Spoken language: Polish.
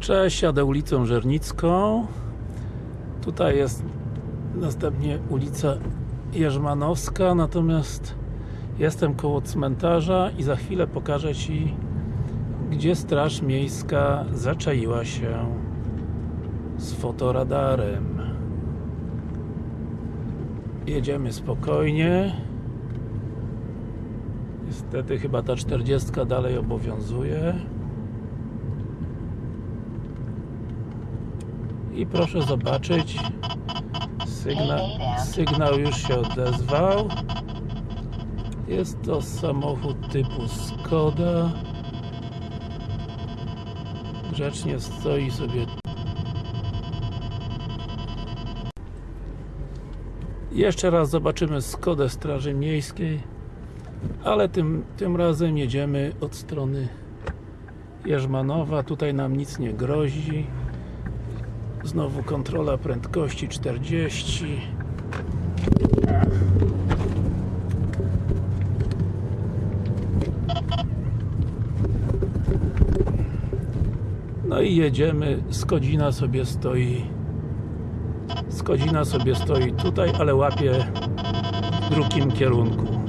Cześć, jadę ulicą Żernicką. Tutaj jest następnie ulica Jerzmanowska, natomiast jestem koło cmentarza i za chwilę pokażę Ci, gdzie Straż Miejska zaczaiła się z fotoradarem. Jedziemy spokojnie. Niestety chyba ta 40 dalej obowiązuje. I proszę zobaczyć, sygnał, sygnał już się odezwał. Jest to samochód typu Skoda. Grzecznie stoi sobie. Jeszcze raz zobaczymy Skodę Straży Miejskiej, ale tym, tym razem jedziemy od strony Jerzmanowa. Tutaj nam nic nie grozi. Znowu kontrola prędkości 40 No i jedziemy, Skodzina sobie stoi. Skodzina sobie stoi tutaj, ale łapie w drugim kierunku